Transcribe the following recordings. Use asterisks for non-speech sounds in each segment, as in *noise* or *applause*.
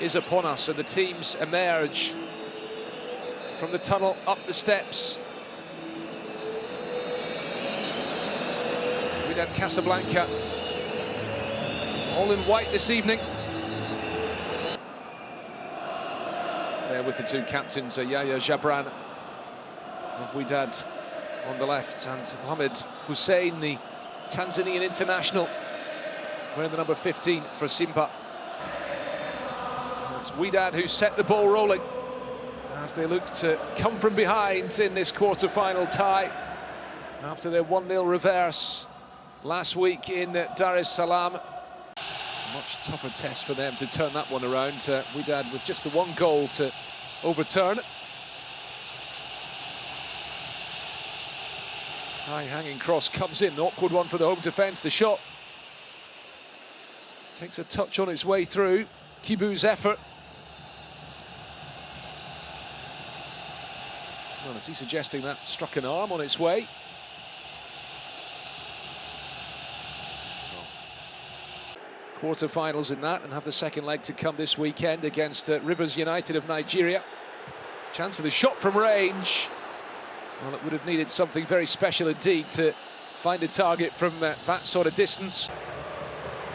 is upon us and the teams emerge from the tunnel up the steps. Wydad Casablanca all in white this evening. There with the two captains, Yahya Jabran of Wydad on the left and Mohamed Hussein, the Tanzanian international, wearing the number 15 for Simba. It's Wydad who set the ball rolling as they look to come from behind in this quarter-final tie after their 1-0 reverse last week in Dar es Salaam. Much tougher test for them to turn that one around. Uh, Wydad with just the one goal to overturn. High hanging cross comes in, awkward one for the home defence. The shot takes a touch on its way through. Kibu's effort. Well, is he suggesting that struck an arm on its way? Quarter-finals in that and have the second leg to come this weekend against uh, Rivers United of Nigeria. Chance for the shot from range. Well, it would have needed something very special indeed to find a target from uh, that sort of distance.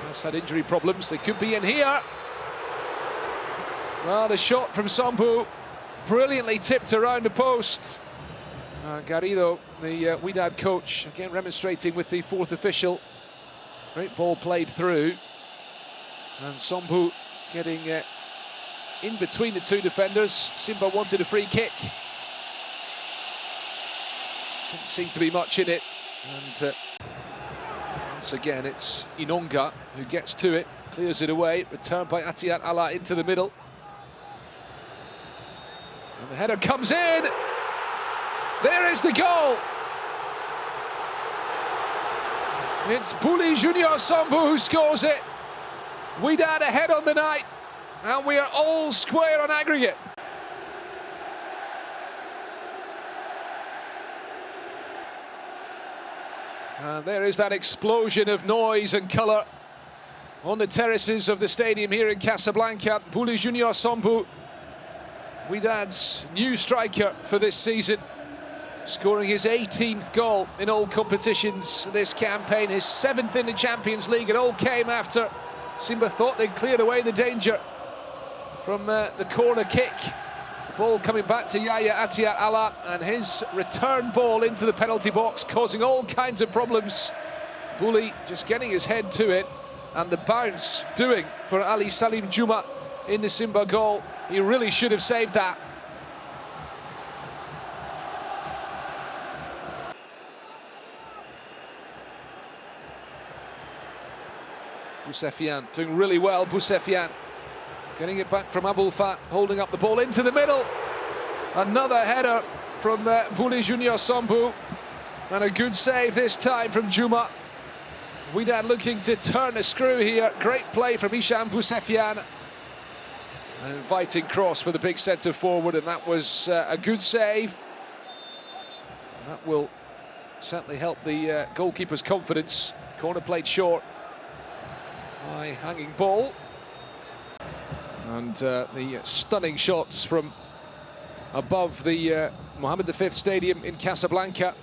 Has had injury problems. They could be in here. Well, the shot from Sambou, brilliantly tipped around the post. Uh, Garrido, the uh, Wydad coach, again remonstrating with the fourth official. Great ball played through. And Sambou getting uh, in between the two defenders. Simba wanted a free kick. Didn't seem to be much in it. And uh, once again, it's Inonga who gets to it, clears it away, returned by Atiat Allah into the middle. And the header comes in. There is the goal. It's Bouly Junior Sambou who scores it. we Wydad ahead on the night, and we are all square on aggregate. And there is that explosion of noise and colour on the terraces of the stadium here in Casablanca. Bouly Junior Sambou, Wydad's new striker for this season, scoring his 18th goal in all competitions this campaign, his seventh in the Champions League. It all came after Simba thought they'd cleared away the danger from uh, the corner kick. The ball coming back to Yaya Atiat Allah and his return ball into the penalty box, causing all kinds of problems. Bouly just getting his head to it and the bounce doing for Ali Salim Juma in the Simba goal. He really should have saved that. Boussafian doing really well, Boussafian. Getting it back from Abulfat, holding up the ball into the middle. Another header from uh, Bouly Junior Sambou. And a good save this time from Juma. Wydad looking to turn a screw here. Great play from Hisham Boussafian. An inviting cross for the big centre forward, and that was uh, a good save. That will certainly help the uh, goalkeeper's confidence. Corner played short. High hanging ball. And uh, the stunning shots from above the uh, Mohammed V Stadium in Casablanca.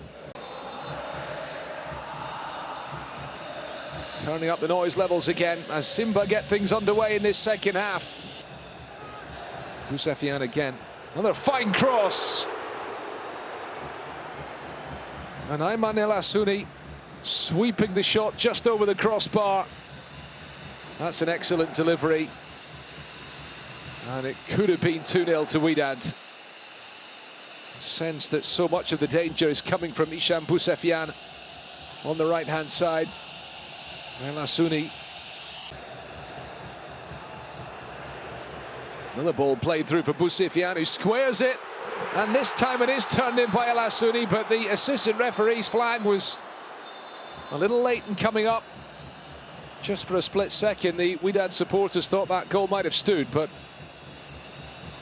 Turning up the noise levels again as Simba get things underway in this second half. Boussafian again. Another fine cross. And Ayman El Hassouni sweeping the shot just over the crossbar. That's an excellent delivery. And it could have been 2-0 to Wydad. Sense that so much of the danger is coming from Hisham Boussafian on the right-hand side. El Hassouni. Another ball played through for Boussafian, who squares it. And this time it is turned in by El Hassouni, but the assistant referee's flag was a little late in coming up. Just for a split second, the Wydad supporters thought that goal might have stood, but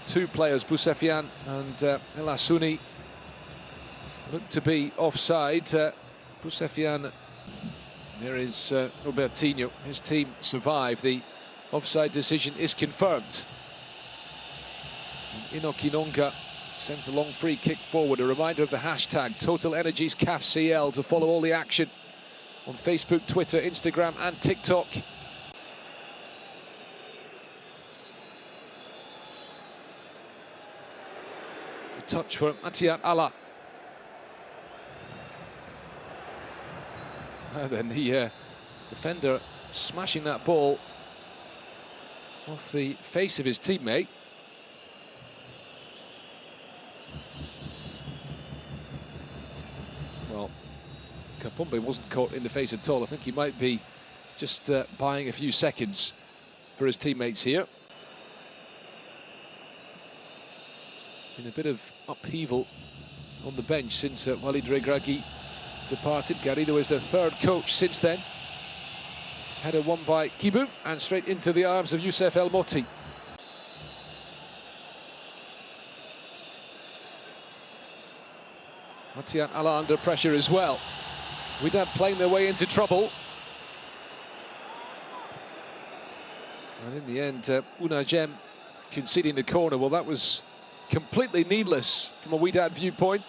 two players, Boussafian and uh, El Hassouni, looked to be offside. Uh, there is uh, Robertinho, his team survived. The offside decision is confirmed. Inokinonga sends a long free kick forward. A reminder of the hashtag Total Energies CAFCL to follow all the action on Facebook, Twitter, Instagram and TikTok. A touch for Atiat Allah. *laughs* And then the uh, defender smashing that ball off the face of his teammate. Well, Kapombe wasn't caught in the face at all. I think he might be just uh, buying a few seconds for his teammates here. In a bit of upheaval on the bench since uh, Walid Regragui departed. Garrido is the third coach since then. Header won by Kibu and straight into the arms of Youssef El Moti. Matian Allah under pressure as well. Wydad playing their way into trouble. And in the end, uh, Unai conceding the corner. Well, that was completely needless from a Wydad viewpoint.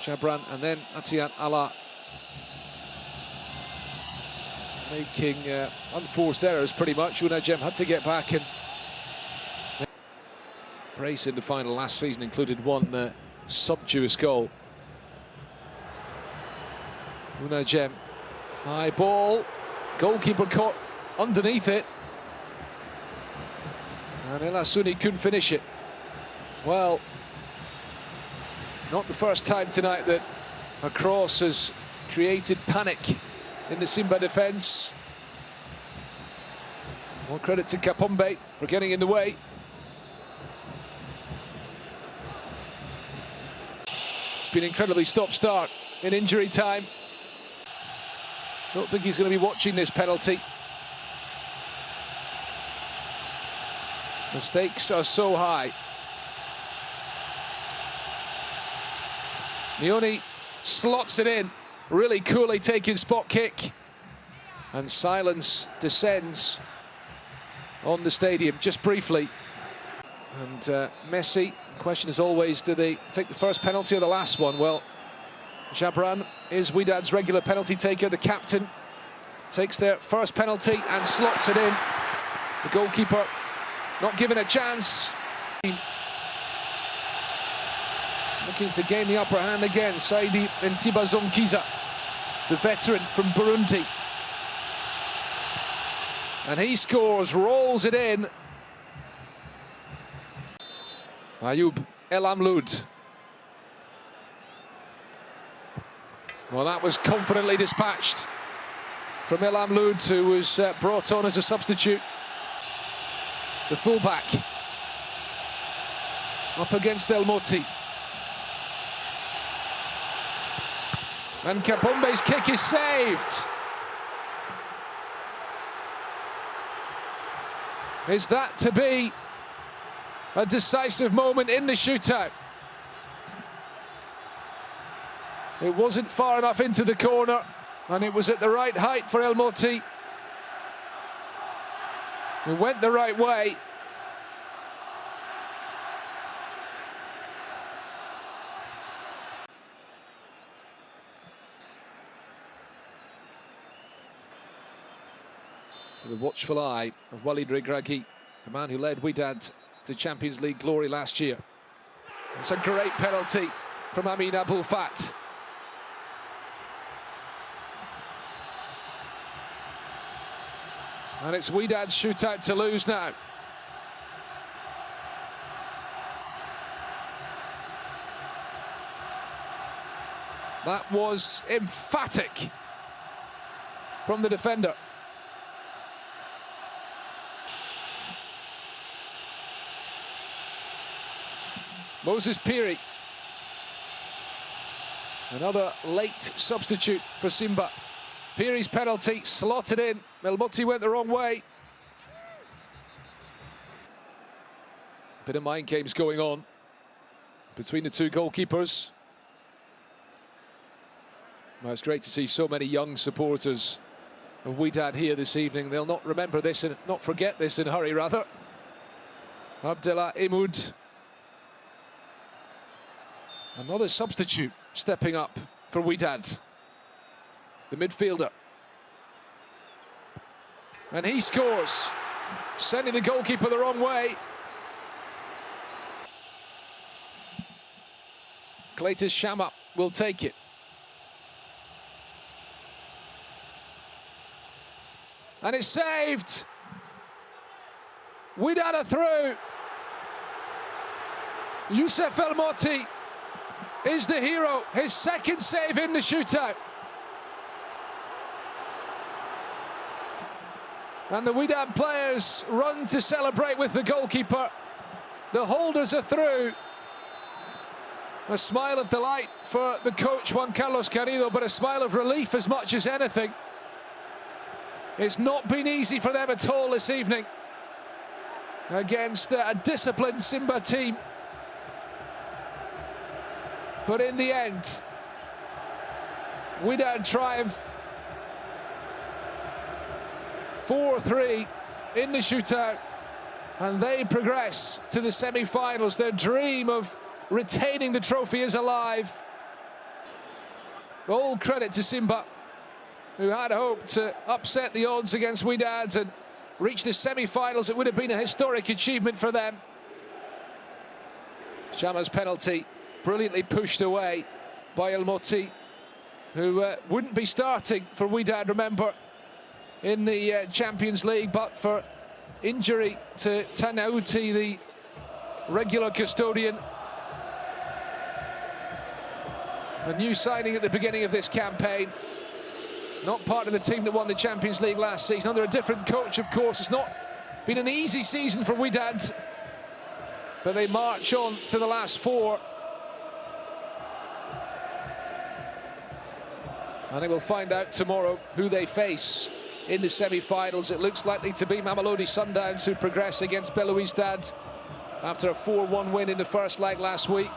Jabran and then Atiat Allah making uh, unforced errors pretty much. Unajem had to get back and brace in the final last season included one uh, sumptuous goal. Unai high ball, goalkeeper caught underneath it. And El Hassouni couldn't finish it. Well, not the first time tonight that a cross has created panic in the Simba defence. More credit to Kapombe for getting in the way. It's been incredibly stop-start in injury time. Don't think he's going to be watching this penalty. The stakes are so high. Mioni slots it in, really coolly taking spot kick. And silence descends on the stadium, just briefly. And uh, Messi, question is always, do they take the first penalty or the last one? Well, Jabran is Wydad's regular penalty taker, the captain. Takes their first penalty and slots it in. The goalkeeper not given a chance. Looking to gain the upper hand again, Saido Ntibazonkiza, the veteran from Burundi. And he scores, rolls it in. Ayub El Amloud. Well, that was confidently dispatched from El Amloud, who was uh, brought on as a substitute. The fullback up against El Moti. And Kapombe's kick is saved. Is that to be a decisive moment in the shootout? It wasn't far enough into the corner, and it was at the right height for El Moti. It went the right way. the watchful eye of Walid Regragui, the man who led Wydad to Champions League glory last year. It's a great penalty from Amin Abulfat. And it's Wydad's shootout to lose now. That was emphatic from the defender. Moses Phiri. Another late substitute for Simba. Phiri's penalty slotted in. El went the wrong way. Bit of mind games going on between the two goalkeepers. Well, it's great to see so many young supporters of Wydad here this evening. They'll not remember this and not forget this in a hurry, rather. Abdellah Haimoud. Another substitute stepping up for Wydad. The midfielder. And he scores, sending the goalkeeper the wrong way. Clatous Chama will take it. And it's saved. Wydad are through. Youssef El Moti is the hero. His second save in the shootout. And the Wydad players run to celebrate with the goalkeeper. The holders are through. A smile of delight for the coach, Juan Carlos Garrido, but a smile of relief as much as anything. It's not been easy for them at all this evening against a disciplined Simba team. But in the end, Wydad triumph 4-3 in the shootout and they progress to the semi-finals. Their dream of retaining the trophy is alive. All credit to Simba, who had hoped to upset the odds against Wydad and reach the semi-finals. It would have been a historic achievement for them. Chama's penalty brilliantly pushed away by El Moti, who uh, wouldn't be starting for Wydad, remember, in the uh, Champions League, but for injury to Tagnaouti, the regular custodian. A new signing at the beginning of this campaign. Not part of the team that won the Champions League last season. Under a different coach, of course. It's not been an easy season for Wydad. But they march on to the last four. And they will find out tomorrow who they face in the semi-finals. It looks likely to be Mamelodi Sundowns who progress against Belouizdad after a 4-1 win in the first leg last week.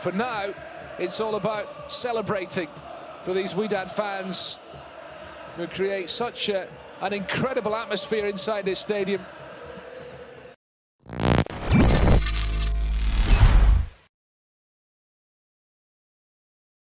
For now, it's all about celebrating for these Wydad fans who create such a, an incredible atmosphere inside this stadium.